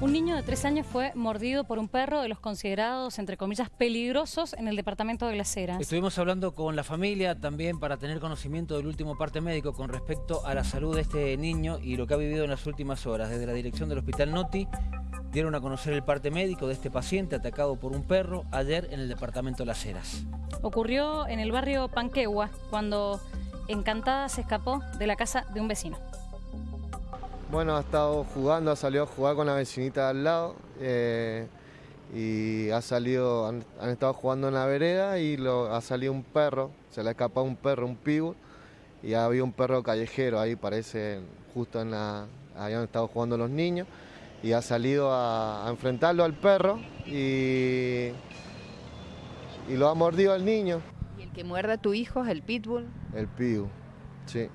Un niño de tres años fue mordido por un perro de los considerados, entre comillas, peligrosos en el departamento de Las Heras. Estuvimos hablando con la familia también para tener conocimiento del último parte médico con respecto a la salud de este niño y lo que ha vivido en las últimas horas. Desde la dirección del Hospital Noti dieron a conocer el parte médico de este paciente atacado por un perro ayer en el departamento de Las Heras. Ocurrió en el barrio Panquegua, cuando Encantada se escapó de la casa de un vecino. Bueno, ha estado jugando, ha salido a jugar con la vecinita de al lado eh, y ha salido, han, estado jugando en la vereda y lo, ha salido un perro, se le ha escapado un perro, un pibu, y había un perro callejero ahí, parece, justo en la, ahí han estado jugando los niños, y ha salido a, enfrentarlo al perro y, y lo ha mordido al niño. ¿Y el que muerde a tu hijo es el pitbull? El pibu, sí.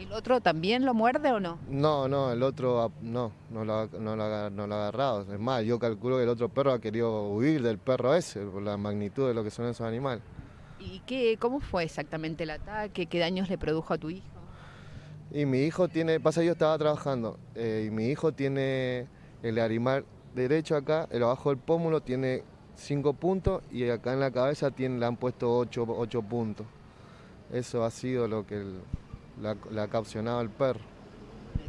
¿Y el otro también lo muerde o no? No, no, el otro no, no lo, ha, agarrado. Es más, yo calculo que el otro perro ha querido huir del perro ese, por la magnitud de lo que son esos animales. ¿Y qué, cómo fue exactamente el ataque? ¿Qué daños le produjo a tu hijo? Y mi hijo tiene, pasa yo estaba trabajando, eh, y mi hijo tiene el animal derecho acá, el abajo del pómulo tiene cinco puntos y acá en la cabeza tiene, le han puesto ocho, ocho puntos. Eso ha sido lo que el, la, ha caucionado el perro.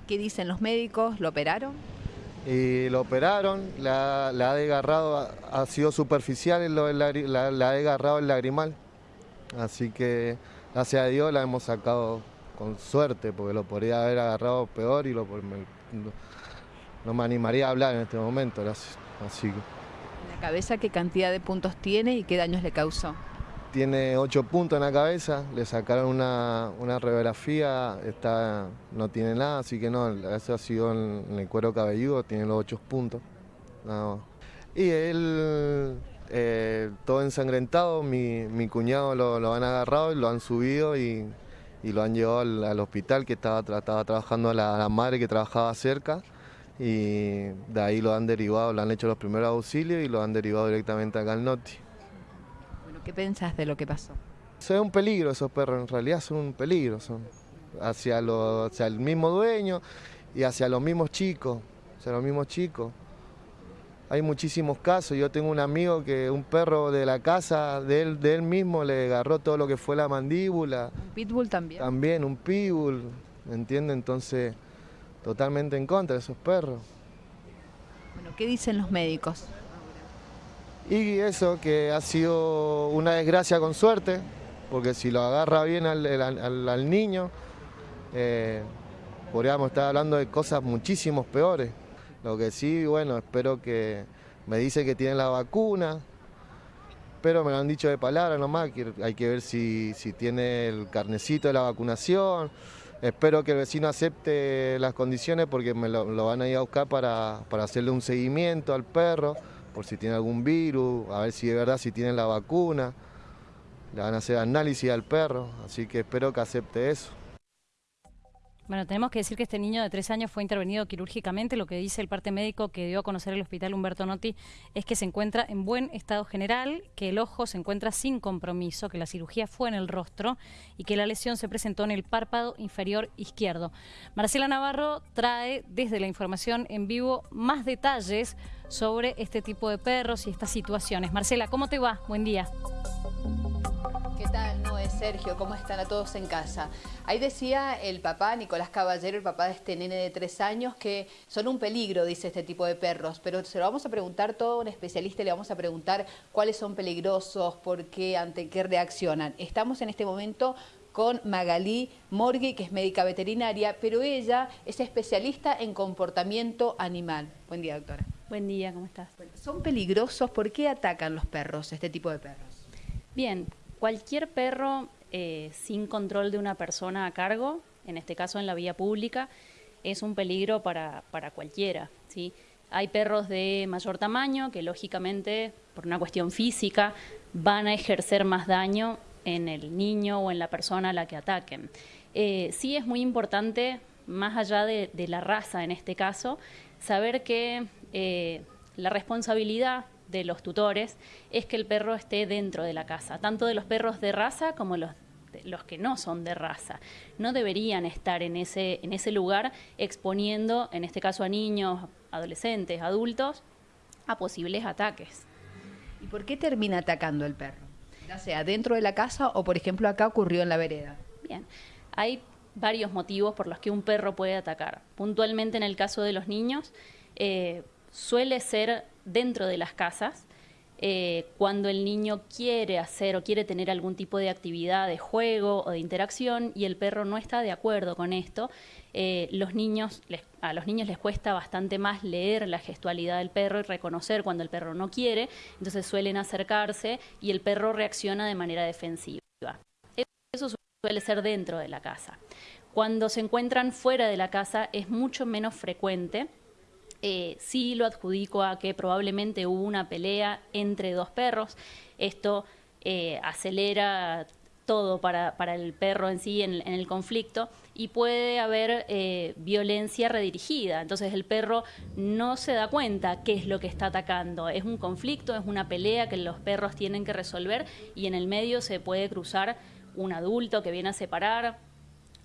¿Qué dicen los médicos? ¿Lo operaron? Y lo operaron, la, ha desgarrado, ha, sido superficial, la, ha desgarrado el lagrimal. Así que, gracias a Dios, la hemos sacado con suerte, porque lo podría haber agarrado peor y lo, no, me animaría a hablar en este momento. Así que. ¿La cabeza qué cantidad de puntos tiene y qué daños le causó? Tiene ocho puntos en la cabeza, le sacaron una, una radiografía, está, no tiene nada, así que no, eso ha sido en, el cuero cabelludo, tiene los ocho puntos. Y él, eh, todo ensangrentado, mi, mi cuñado lo, lo, han agarrado y lo han subido y, y lo han llevado al, hospital que estaba, estaba trabajando la, la, madre que trabajaba cerca y de ahí lo han derivado, le han hecho los primeros auxilios y lo han derivado directamente acá al NOTI. ¿Qué pensás de lo que pasó? Son un peligro esos perros, en realidad son un peligro, son hacia, el mismo dueño y hacia los mismos chicos, hacia los mismos chicos. Hay muchísimos casos, yo tengo un amigo que un perro de la casa de él, de él mismo le agarró todo lo que fue la mandíbula. ¿Un pitbull también? También, un pitbull, ¿me entiende? Entonces, totalmente en contra de esos perros. Bueno, ¿qué dicen los médicos? Y eso que ha sido una desgracia con suerte, porque si lo agarra bien al, niño, eh, podríamos estar hablando de cosas muchísimos peores. Lo que sí, bueno, espero que me dice que tiene la vacuna, pero me lo han dicho de palabra nomás, que hay que ver si, tiene el carnecito de la vacunación. Espero que el vecino acepte las condiciones porque me lo, van a ir a buscar para hacerle un seguimiento al perro por si tiene algún virus, a ver si de verdad si tiene la vacuna. Le van a hacer análisis al perro, así que espero que acepte eso. Bueno, tenemos que decir que este niño de tres años fue intervenido quirúrgicamente. Lo que dice el parte médico que dio a conocer el hospital Humberto Notti es que se encuentra en buen estado general, que el ojo se encuentra sin compromiso, que la cirugía fue en el rostro y que la lesión se presentó en el párpado inferior izquierdo. Marcela Navarro trae desde la información en vivo más detalles sobre este tipo de perros y estas situaciones. Marcela, ¿cómo te va? Buen día. ¿Qué tal, Noé, Sergio? ¿Cómo están a todos en casa? Ahí decía el papá, Nicolás Caballero, el papá de este nene de tres años, que son un peligro, dice este tipo de perros, pero se lo vamos a preguntar todo un especialista y le vamos a preguntar cuáles son peligrosos, por qué, ante qué reaccionan. Estamos en este momento con Magalí Morgui, que es médica veterinaria, pero ella es especialista en comportamiento animal. Buen día, doctora. Buen día, ¿cómo estás? ¿Son peligrosos? ¿Por qué atacan los perros, este tipo de perros? Bien, cualquier perro eh, sin control de una persona a cargo, en este caso en la vía pública, es un peligro para, para cualquiera. ¿sí? Hay perros de mayor tamaño que lógicamente, por una cuestión física, van a ejercer más daño en el niño o en la persona a la que ataquen. Eh, sí es muy importante, más allá de, la raza en este caso, saber que eh, la responsabilidad de los tutores es que el perro esté dentro de la casa, tanto de los perros de raza como los los que no son de raza. No deberían estar en ese, en ese lugar exponiendo, en este caso a niños, adolescentes, adultos, a posibles ataques. ¿Y por qué termina atacando el perro? Ya sea dentro de la casa o, por ejemplo, acá ocurrió en la vereda. Bien, hay varios motivos por los que un perro puede atacar. Puntualmente en el caso de los niños, eh, suele ser dentro de las casas, eh, cuando el niño quiere hacer o quiere tener algún tipo de actividad de juego o de interacción y el perro no está de acuerdo con esto, eh, los niños a los niños les cuesta bastante más leer la gestualidad del perro y reconocer cuando el perro no quiere, entonces suelen acercarse y el perro reacciona de manera defensiva. Eso suele ser dentro de la casa. Cuando se encuentran fuera de la casa es mucho menos frecuente eh, sí lo adjudico a que probablemente hubo una pelea entre dos perros. Esto eh, acelera todo para, el perro en sí en, el conflicto y puede haber eh, violencia redirigida. Entonces el perro no se da cuenta qué es lo que está atacando. Es un conflicto, es una pelea que los perros tienen que resolver y en el medio se puede cruzar un adulto que viene a separar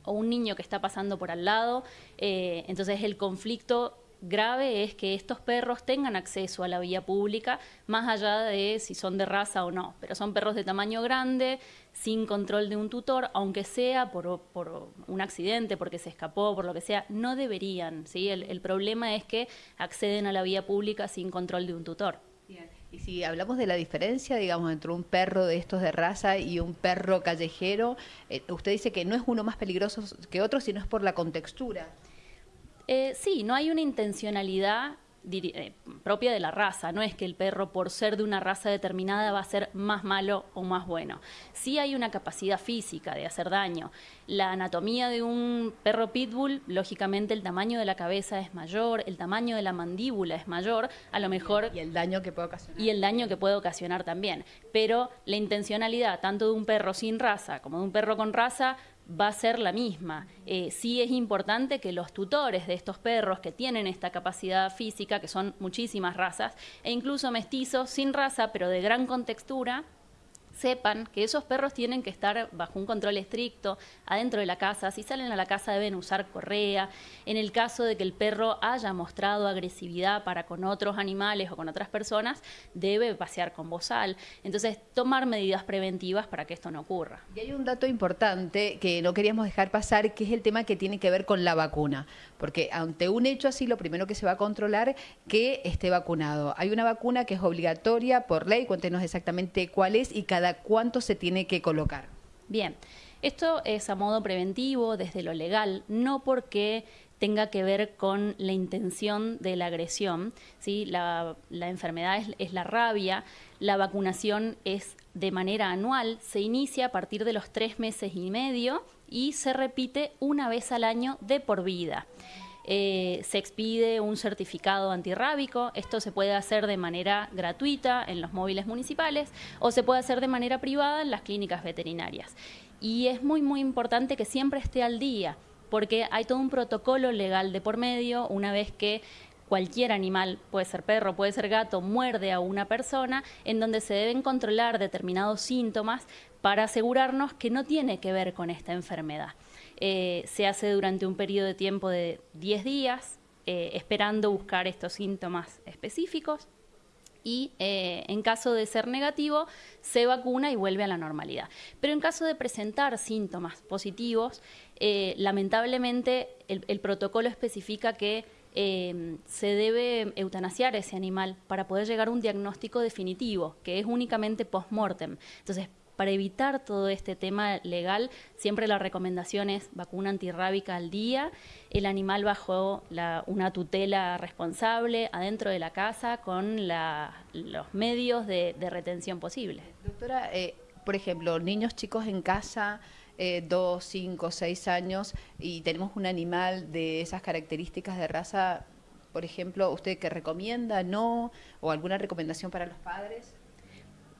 o un niño que está pasando por al lado. entonces el conflicto grave es que estos perros tengan acceso a la vía pública, más allá de si son de raza o no. Pero son perros de tamaño grande, sin control de un tutor, aunque sea por, un accidente, porque se escapó, por lo que sea, no deberían. ¿sí? El, problema es que acceden a la vía pública sin control de un tutor. Y si hablamos de la diferencia, digamos, entre un perro de estos de raza y un perro callejero, eh, usted dice que no es uno más peligroso que otro, sino es por la contextura. Eh, sí, no hay una intencionalidad eh, propia de la raza. No es que el perro, por ser de una raza determinada, va a ser más malo o más bueno. Sí hay una capacidad física de hacer daño. La anatomía de un perro pitbull, lógicamente el tamaño de la cabeza es mayor, el tamaño de la mandíbula es mayor, a lo mejor... Y el daño que puede ocasionar. Y el daño que puede ocasionar también. Pero la intencionalidad, tanto de un perro sin raza como de un perro con raza, va a ser la misma. Eh, sí es importante que los tutores de estos perros que tienen esta capacidad física, que son muchísimas razas, e incluso mestizos sin raza, pero de gran contextura, sepan que esos perros tienen que estar bajo un control estricto adentro de la casa. Si salen a la casa deben usar correa. En el caso de que el perro haya mostrado agresividad para con otros animales o con otras personas, debe pasear con bozal. Entonces, tomar medidas preventivas para que esto no ocurra. Y hay un dato importante que no queríamos dejar pasar, que es el tema que tiene que ver con la vacuna. Porque ante un hecho así, lo primero que se va a controlar que esté vacunado. Hay una vacuna que es obligatoria por ley, cuéntenos exactamente cuál es y cada cuánto se tiene que colocar. Bien, esto es a modo preventivo desde lo legal, no porque tenga que ver con la intención de la agresión. ¿sí? La, enfermedad es, la rabia, la vacunación es de manera anual, se inicia a partir de los tres meses y medio y se repite una vez al año de por vida. Eh, se expide un certificado antirrábico. Esto se puede hacer de manera gratuita en los móviles municipales o se puede hacer de manera privada en las clínicas veterinarias. Y es muy, muy importante que siempre esté al día, porque hay todo un protocolo legal de por medio una vez que cualquier animal, puede ser perro, puede ser gato, muerde a una persona, en donde se deben controlar determinados síntomas para asegurarnos que no tiene que ver con esta enfermedad. Eh, se hace durante un periodo de tiempo de 10 días, eh, esperando buscar estos síntomas específicos y eh, en caso de ser negativo se vacuna y vuelve a la normalidad. Pero en caso de presentar síntomas positivos, lamentablemente el, protocolo especifica que se debe eutanasiar ese animal para poder llegar a un diagnóstico definitivo, que es únicamente post-mortem. Entonces, para evitar todo este tema legal, siempre la recomendación es vacuna antirrábica al día, el animal bajo una tutela responsable adentro de la casa con los medios de, retención posibles. Doctora, eh, por ejemplo, niños chicos en casa, eh, dos, cinco, seis años, y tenemos un animal de esas características de raza, por ejemplo, ¿usted qué recomienda, no? ¿O alguna recomendación para los padres?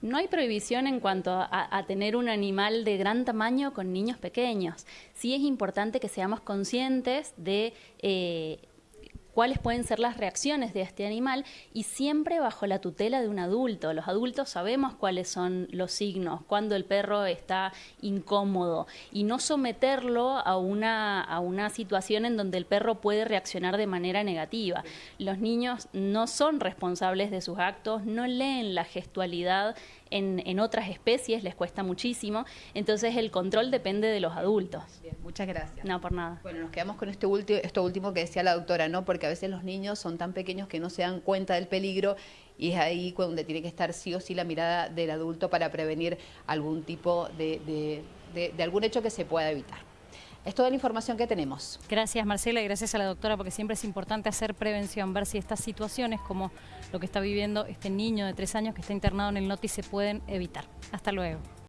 No hay prohibición en cuanto a, tener un animal de gran tamaño con niños pequeños. Sí es importante que seamos conscientes de eh, cuáles pueden ser las reacciones de este animal y siempre bajo la tutela de un adulto. Los adultos sabemos cuáles son los signos, cuando el perro está incómodo y no someterlo a una, a una situación en donde el perro puede reaccionar de manera negativa. Los niños no son responsables de sus actos, no leen la gestualidad en, en, otras especies, les cuesta muchísimo, entonces el control depende de los adultos. Bien, muchas gracias. No, por nada. Bueno, nos quedamos con este último, esto último que decía la doctora, ¿no? Porque a veces los niños son tan pequeños que no se dan cuenta del peligro y es ahí donde tiene que estar sí o sí la mirada del adulto para prevenir algún tipo de, de, de, de algún hecho que se pueda evitar. Es toda la información que tenemos. Gracias Marcela y gracias a la doctora porque siempre es importante hacer prevención, ver si estas situaciones como lo que está viviendo este niño de tres años que está internado en el NOTI se pueden evitar. Hasta luego.